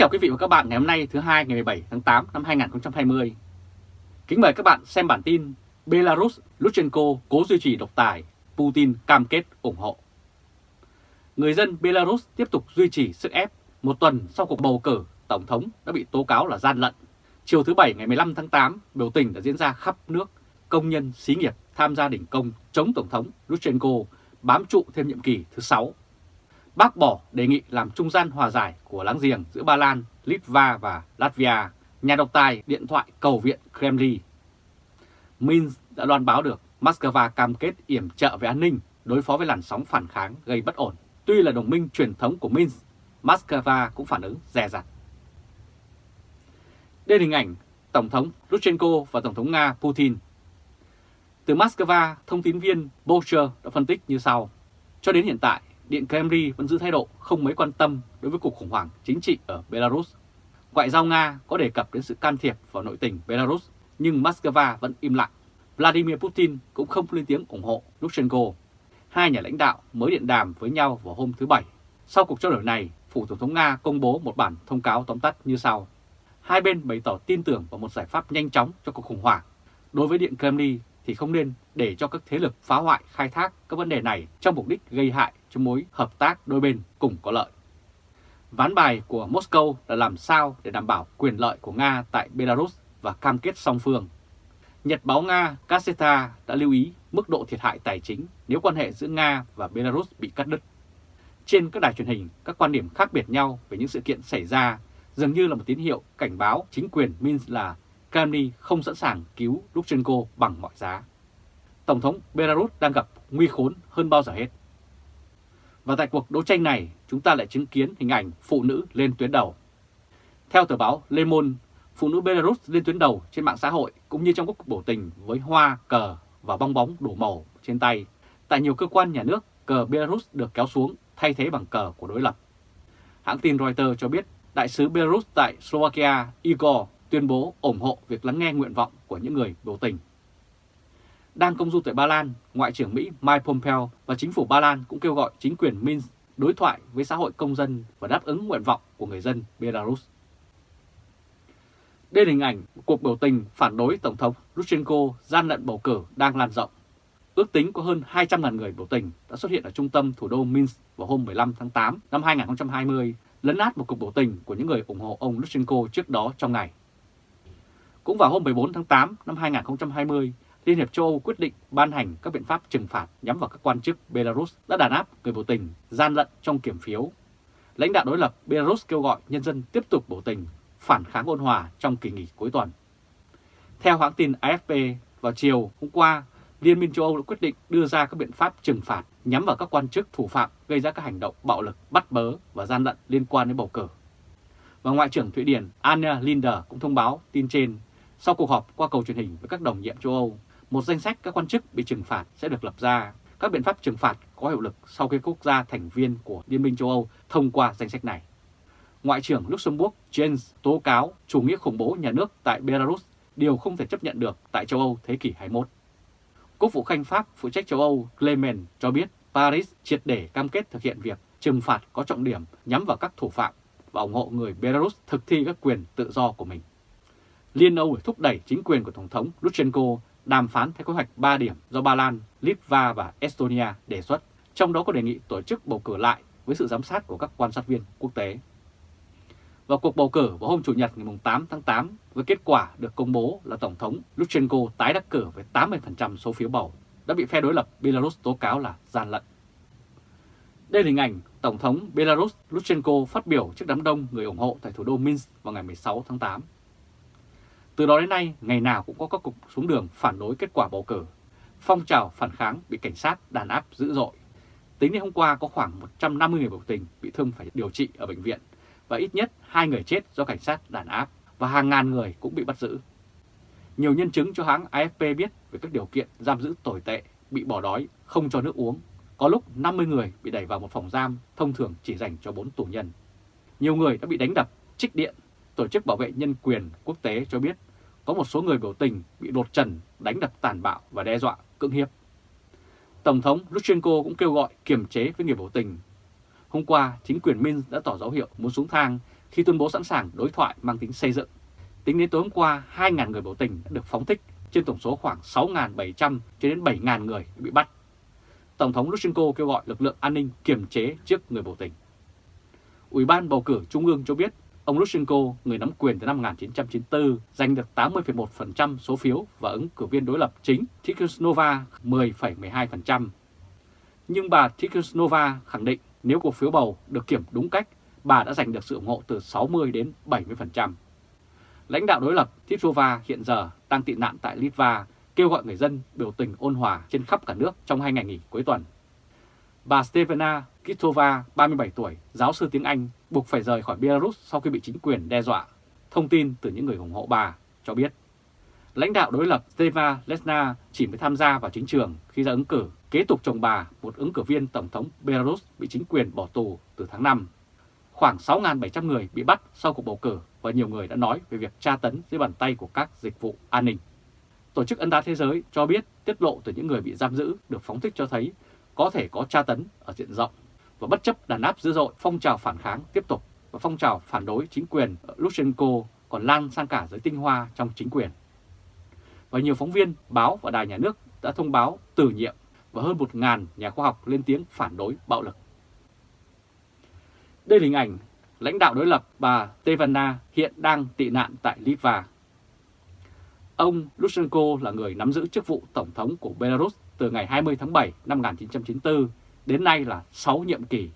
chào quý vị và các bạn ngày hôm nay thứ hai ngày 17 tháng 8 năm 2020. Kính mời các bạn xem bản tin Belarus Lutsenko cố duy trì độc tài, Putin cam kết ủng hộ. Người dân Belarus tiếp tục duy trì sức ép một tuần sau cuộc bầu cử Tổng thống đã bị tố cáo là gian lận. Chiều thứ Bảy ngày 15 tháng 8, biểu tình đã diễn ra khắp nước, công nhân, xí nghiệp tham gia đình công chống Tổng thống Lutsenko bám trụ thêm nhiệm kỳ thứ 6 bác bỏ đề nghị làm trung gian hòa giải của láng giềng giữa Ba Lan, Litva và Latvia, nhà độc tài điện thoại cầu viện Kremlin. Minsk đã loan báo được Moscow cam kết yểm trợ về an ninh đối phó với làn sóng phản kháng gây bất ổn. Tuy là đồng minh truyền thống của Minsk, Moscow cũng phản ứng dè dặt. Đây là hình ảnh Tổng thống Lutsenko và Tổng thống Nga Putin. Từ Moscow, thông tín viên Bolcher đã phân tích như sau. Cho đến hiện tại, Điện Kremlin vẫn giữ thái độ không mấy quan tâm đối với cuộc khủng hoảng chính trị ở Belarus. Ngoại giao Nga có đề cập đến sự can thiệp vào nội tình Belarus, nhưng Moscow vẫn im lặng. Vladimir Putin cũng không lên tiếng ủng hộ Lukashenko. Hai nhà lãnh đạo mới điện đàm với nhau vào hôm thứ Bảy. Sau cuộc trao đổi này, Phủ Tổng thống Nga công bố một bản thông cáo tóm tắt như sau. Hai bên bày tỏ tin tưởng vào một giải pháp nhanh chóng cho cuộc khủng hoảng. Đối với Điện Kremlin thì không nên để cho các thế lực phá hoại khai thác các vấn đề này trong mục đích gây hại cho mối hợp tác đôi bên cùng có lợi. Ván bài của Moscow là làm sao để đảm bảo quyền lợi của Nga tại Belarus và cam kết song phương. Nhật báo Nga Gazeta đã lưu ý mức độ thiệt hại tài chính nếu quan hệ giữa Nga và Belarus bị cắt đứt. Trên các đài truyền hình, các quan điểm khác biệt nhau về những sự kiện xảy ra dường như là một tín hiệu cảnh báo chính quyền Minsk là Kremlin không sẵn sàng cứu Lukashenko bằng mọi giá. Tổng thống Belarus đang gặp nguy khốn hơn bao giờ hết. Và tại cuộc đấu tranh này, chúng ta lại chứng kiến hình ảnh phụ nữ lên tuyến đầu. Theo tờ báo Le Monde, phụ nữ Belarus lên tuyến đầu trên mạng xã hội cũng như trong các cuộc biểu tình với hoa, cờ và bong bóng đủ màu trên tay. Tại nhiều cơ quan nhà nước, cờ Belarus được kéo xuống thay thế bằng cờ của đối lập. Hãng tin Reuters cho biết đại sứ Belarus tại Slovakia Igor tuyên bố ủng hộ việc lắng nghe nguyện vọng của những người biểu tình. Đang công du tại Ba Lan, Ngoại trưởng Mỹ Mike Pompeo và chính phủ Ba Lan cũng kêu gọi chính quyền Minsk đối thoại với xã hội công dân và đáp ứng nguyện vọng của người dân Belarus. Đây là hình ảnh cuộc biểu tình phản đối Tổng thống Lukashenko gian lận bầu cử đang lan rộng. Ước tính có hơn 200.000 người biểu tình đã xuất hiện ở trung tâm thủ đô Minsk vào hôm 15 tháng 8 năm 2020, lấn át một cuộc biểu tình của những người ủng hộ ông Lukashenko trước đó trong ngày. Cũng vào hôm 14 tháng 8 năm 2020, Liên hiệp châu Âu quyết định ban hành các biện pháp trừng phạt nhắm vào các quan chức Belarus đã đàn áp người biểu tình, gian lận trong kiểm phiếu. Lãnh đạo đối lập Belarus kêu gọi nhân dân tiếp tục biểu tình, phản kháng ôn hòa trong kỳ nghỉ cuối tuần. Theo hãng tin AFP, vào chiều hôm qua, Liên minh châu Âu đã quyết định đưa ra các biện pháp trừng phạt nhắm vào các quan chức thủ phạm gây ra các hành động bạo lực, bắt bớ và gian lận liên quan đến bầu cử. Và Ngoại trưởng Thụy Điển Anna Linder cũng thông báo tin trên sau cuộc họp qua cầu truyền hình với các đồng nhiệm châu Âu, một danh sách các quan chức bị trừng phạt sẽ được lập ra. Các biện pháp trừng phạt có hiệu lực sau khi quốc gia thành viên của Liên minh châu Âu thông qua danh sách này. Ngoại trưởng Luxembourg Jens tố cáo chủ nghĩa khủng bố nhà nước tại Belarus, điều không thể chấp nhận được tại châu Âu thế kỷ 21. Quốc vụ Khanh Pháp phụ trách châu Âu Clement cho biết Paris triệt để cam kết thực hiện việc trừng phạt có trọng điểm nhắm vào các thủ phạm và ủng hộ người Belarus thực thi các quyền tự do của mình. Liên Âu thúc đẩy chính quyền của Tổng thống Lutsenko đàm phán theo kế hoạch 3 điểm do Ba Lan, Litva và Estonia đề xuất, trong đó có đề nghị tổ chức bầu cử lại với sự giám sát của các quan sát viên quốc tế. Vào cuộc bầu cử vào hôm Chủ nhật ngày 8 tháng 8, với kết quả được công bố là Tổng thống Lukashenko tái đắc cử với 80% số phiếu bầu, đã bị phe đối lập Belarus tố cáo là gian lận. Đây là hình ảnh Tổng thống Belarus Lukashenko phát biểu trước đám đông người ủng hộ tại thủ đô Minsk vào ngày 16 tháng 8. Từ đó đến nay, ngày nào cũng có các cục xuống đường phản đối kết quả bầu cử. Phong trào phản kháng bị cảnh sát đàn áp dữ dội. Tính đến hôm qua có khoảng 150 người biểu tình bị thương phải điều trị ở bệnh viện và ít nhất hai người chết do cảnh sát đàn áp và hàng ngàn người cũng bị bắt giữ. Nhiều nhân chứng cho hãng AFP biết về các điều kiện giam giữ tồi tệ, bị bỏ đói, không cho nước uống. Có lúc 50 người bị đẩy vào một phòng giam thông thường chỉ dành cho 4 tù nhân. Nhiều người đã bị đánh đập, trích điện. Tổ chức bảo vệ nhân quyền quốc tế cho biết có một số người biểu tình bị đột trần, đánh đập tàn bạo và đe dọa cưỡng hiếp. Tổng thống Lukashenko cũng kêu gọi kiềm chế với người biểu tình. Hôm qua, chính quyền Minsk đã tỏ dấu hiệu muốn xuống thang khi tuyên bố sẵn sàng đối thoại mang tính xây dựng. Tính đến tối hôm qua, 2.000 người biểu tình đã được phóng thích trên tổng số khoảng 6.700 cho đến 7.000 người bị bắt. Tổng thống Lushenko kêu gọi lực lượng an ninh kiềm chế trước người biểu tình. Ủy ban bầu cử Trung ương cho biết ông Lushenko, người nắm quyền từ năm 1994, giành được 80,1% số phiếu và ứng cử viên đối lập chính Tikhonova 10,12%. Nhưng bà Tikhonova khẳng định nếu cuộc phiếu bầu được kiểm đúng cách, bà đã giành được sự ủng hộ từ 60 đến 70%. Lãnh đạo đối lập Tikhonova hiện giờ đang tị nạn tại Litva, kêu gọi người dân biểu tình ôn hòa trên khắp cả nước trong hai ngày nghỉ cuối tuần. Bà Stevena Kitova, 37 tuổi, giáo sư tiếng Anh, buộc phải rời khỏi Belarus sau khi bị chính quyền đe dọa. Thông tin từ những người ủng hộ bà cho biết. Lãnh đạo đối lập Steva Lesna chỉ mới tham gia vào chính trường khi ra ứng cử, kế tục chồng bà, một ứng cử viên Tổng thống Belarus bị chính quyền bỏ tù từ tháng 5. Khoảng 6.700 người bị bắt sau cuộc bầu cử và nhiều người đã nói về việc tra tấn dưới bàn tay của các dịch vụ an ninh. Tổ chức Ấn đá Thế giới cho biết tiết lộ từ những người bị giam giữ được phóng thích cho thấy có thể có tra tấn ở diện rộng và bất chấp đàn áp dữ dội phong trào phản kháng tiếp tục và phong trào phản đối chính quyền ở Lushenko còn lan sang cả giới tinh hoa trong chính quyền. Và nhiều phóng viên, báo và đài nhà nước đã thông báo từ nhiệm và hơn 1.000 nhà khoa học lên tiếng phản đối bạo lực. Đây là hình ảnh lãnh đạo đối lập bà Tevana hiện đang tị nạn tại Litva. Ông Lushenko là người nắm giữ chức vụ Tổng thống của Belarus từ ngày 20 tháng 7 năm 1994 đến nay là 6 nhiệm kỳ.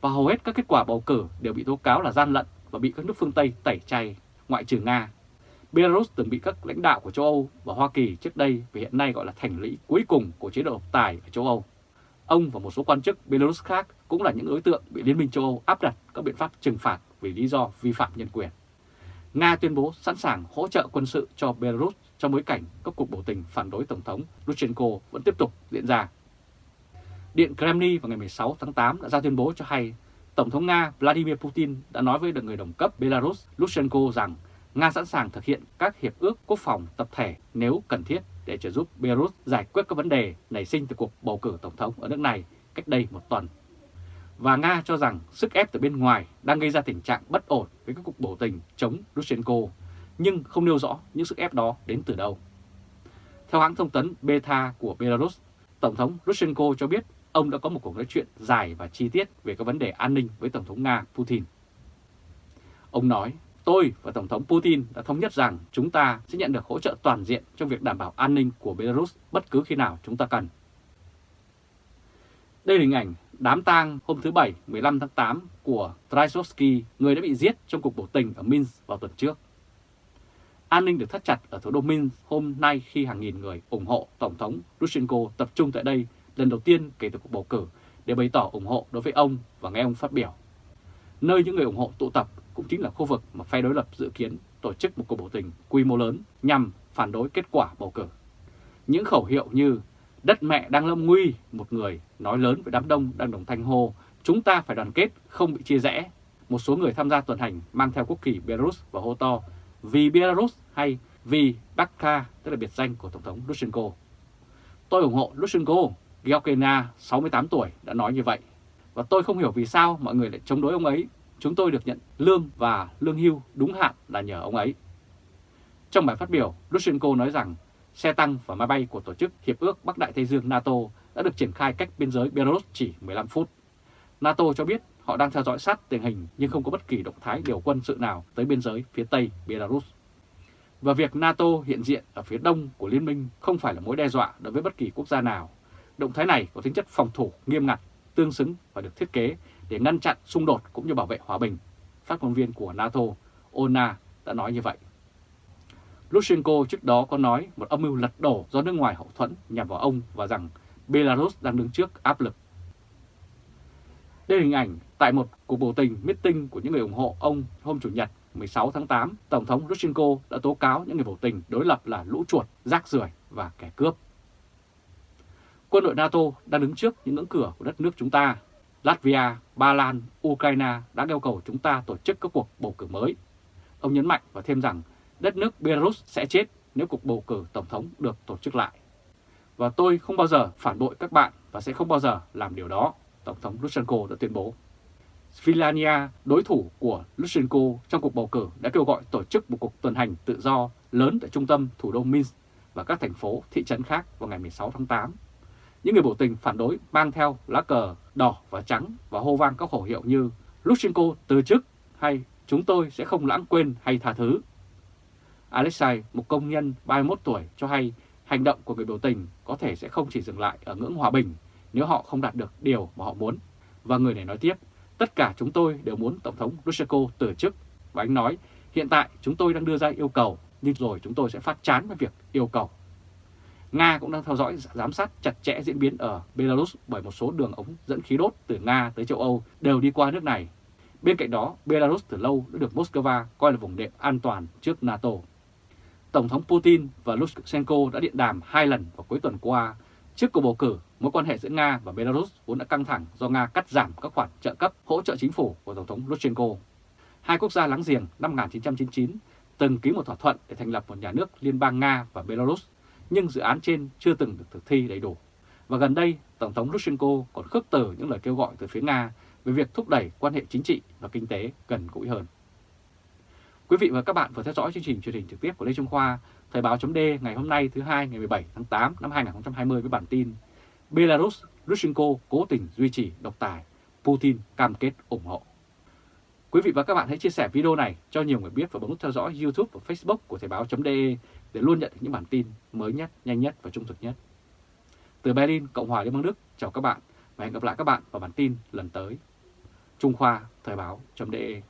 Và hầu hết các kết quả bầu cử đều bị tố cáo là gian lận và bị các nước phương Tây tẩy chay, ngoại trừ Nga. Belarus từng bị các lãnh đạo của châu Âu và Hoa Kỳ trước đây và hiện nay gọi là thành lũy cuối cùng của chế độ độc tài ở châu Âu. Ông và một số quan chức Belarus khác cũng là những đối tượng bị Liên minh châu Âu áp đặt các biện pháp trừng phạt vì lý do vi phạm nhân quyền. Nga tuyên bố sẵn sàng hỗ trợ quân sự cho Belarus trong bối cảnh các cuộc biểu tình phản đối Tổng thống Lukashenko vẫn tiếp tục diễn ra. Điện Kremlin vào ngày 16 tháng 8 đã ra tuyên bố cho hay Tổng thống Nga Vladimir Putin đã nói với người đồng cấp Belarus Lukashenko rằng Nga sẵn sàng thực hiện các hiệp ước quốc phòng tập thể nếu cần thiết để trợ giúp Belarus giải quyết các vấn đề nảy sinh từ cuộc bầu cử tổng thống ở nước này cách đây một tuần. Và Nga cho rằng sức ép từ bên ngoài đang gây ra tình trạng bất ổn với các cuộc biểu tình chống Lukashenko, nhưng không nêu rõ những sức ép đó đến từ đâu. Theo hãng thông tấn Beta của Belarus, Tổng thống Lukashenko cho biết ông đã có một cuộc nói chuyện dài và chi tiết về các vấn đề an ninh với Tổng thống Nga Putin. Ông nói, tôi và Tổng thống Putin đã thống nhất rằng chúng ta sẽ nhận được hỗ trợ toàn diện trong việc đảm bảo an ninh của Belarus bất cứ khi nào chúng ta cần. Đây là hình ảnh đám tang hôm thứ Bảy 15 tháng 8 của Trajovsky, người đã bị giết trong cuộc biểu tình ở Minsk vào tuần trước. An ninh được thắt chặt ở thủ đô Minsk hôm nay khi hàng nghìn người ủng hộ Tổng thống Lukashenko tập trung tại đây lần đầu tiên kể từ cuộc bầu cử để bày tỏ ủng hộ đối với ông và nghe ông phát biểu. Nơi những người ủng hộ tụ tập cũng chính là khu vực mà phe đối lập dự kiến tổ chức một cuộc biểu tình quy mô lớn nhằm phản đối kết quả bầu cử. Những khẩu hiệu như đất mẹ đang lâm nguy, một người nói lớn với đám đông đang đồng thanh hô, chúng ta phải đoàn kết, không bị chia rẽ. Một số người tham gia tuần hành mang theo quốc kỳ Belarus và hô to vì Belarus hay vì Bakka, tức là biệt danh của Tổng thống Lukashenko. Tôi ủng hộ Lukashenko, Georgina, 68 tuổi, đã nói như vậy. Và tôi không hiểu vì sao mọi người lại chống đối ông ấy. Chúng tôi được nhận lương và lương hưu đúng hạn là nhờ ông ấy. Trong bài phát biểu, Lukashenko nói rằng xe tăng và máy bay của Tổ chức Hiệp ước Bắc Đại Tây Dương NATO đã được triển khai cách biên giới Belarus chỉ 15 phút. NATO cho biết họ đang theo dõi sát tình hình nhưng không có bất kỳ động thái điều quân sự nào tới biên giới phía Tây Belarus. Và việc NATO hiện diện ở phía đông của Liên minh không phải là mối đe dọa đối với bất kỳ quốc gia nào. Động thái này có tính chất phòng thủ nghiêm ngặt, tương xứng và được thiết kế để ngăn chặn xung đột cũng như bảo vệ hòa bình. Phát ngôn viên của NATO, Ona, đã nói như vậy. Lushenko trước đó có nói một âm mưu lật đổ do nước ngoài hậu thuẫn nhằm vào ông và rằng Belarus đang đứng trước áp lực. Đây là hình ảnh tại một cuộc biểu tình meeting của những người ủng hộ ông hôm Chủ nhật 16 tháng 8, Tổng thống Rushenko đã tố cáo những người biểu tình đối lập là lũ chuột, rác rưởi và kẻ cướp. Quân đội NATO đang đứng trước những ngưỡng cửa của đất nước chúng ta. Latvia, Ba Lan, Ukraine đã yêu cầu chúng ta tổ chức các cuộc bầu cử mới. Ông nhấn mạnh và thêm rằng đất nước Belarus sẽ chết nếu cuộc bầu cử Tổng thống được tổ chức lại. Và tôi không bao giờ phản bội các bạn và sẽ không bao giờ làm điều đó, Tổng thống Lushenko đã tuyên bố. Svilania, đối thủ của Lushenko trong cuộc bầu cử đã kêu gọi tổ chức một cuộc tuần hành tự do lớn tại trung tâm thủ đô Minsk và các thành phố, thị trấn khác vào ngày 16 tháng 8. Những người biểu tình phản đối mang theo lá cờ đỏ và trắng và hô vang các khẩu hiệu như Lushenko từ chức hay chúng tôi sẽ không lãng quên hay tha thứ. Alexei, một công nhân 31 tuổi, cho hay hành động của người biểu tình có thể sẽ không chỉ dừng lại ở ngưỡng hòa bình nếu họ không đạt được điều mà họ muốn. Và người này nói tiếp, tất cả chúng tôi đều muốn Tổng thống Lushenko từ chức. Và anh nói, hiện tại chúng tôi đang đưa ra yêu cầu, nhưng rồi chúng tôi sẽ phát chán với việc yêu cầu. Nga cũng đang theo dõi giám sát chặt chẽ diễn biến ở Belarus bởi một số đường ống dẫn khí đốt từ Nga tới châu Âu đều đi qua nước này. Bên cạnh đó, Belarus từ lâu đã được Moscow coi là vùng đệm an toàn trước NATO. Tổng thống Putin và Lukashenko đã điện đàm hai lần vào cuối tuần qua. Trước cuộc bầu cử, mối quan hệ giữa Nga và Belarus vốn đã căng thẳng do Nga cắt giảm các khoản trợ cấp hỗ trợ chính phủ của Tổng thống Lukashenko. Hai quốc gia láng giềng năm 1999 từng ký một thỏa thuận để thành lập một nhà nước liên bang Nga và Belarus, nhưng dự án trên chưa từng được thực thi đầy đủ. Và gần đây, Tổng thống Lukashenko còn khước từ những lời kêu gọi từ phía Nga về việc thúc đẩy quan hệ chính trị và kinh tế gần gũi hơn. Quý vị và các bạn vừa theo dõi chương trình truyền hình trực tiếp của Lê Trung Khoa, Thời báo chấm ngày hôm nay thứ hai ngày 17 tháng 8 năm 2020 với bản tin Belarus, Lukashenko cố tình duy trì độc tài, Putin cam kết ủng hộ. Quý vị và các bạn hãy chia sẻ video này cho nhiều người biết và bấm nút theo dõi YouTube và Facebook của Thời báo.de để luôn nhận được những bản tin mới nhất, nhanh nhất và trung thực nhất. Từ Berlin, Cộng hòa Liên bang Đức, chào các bạn và hẹn gặp lại các bạn vào bản tin lần tới. Trung Khoa Thời báo.de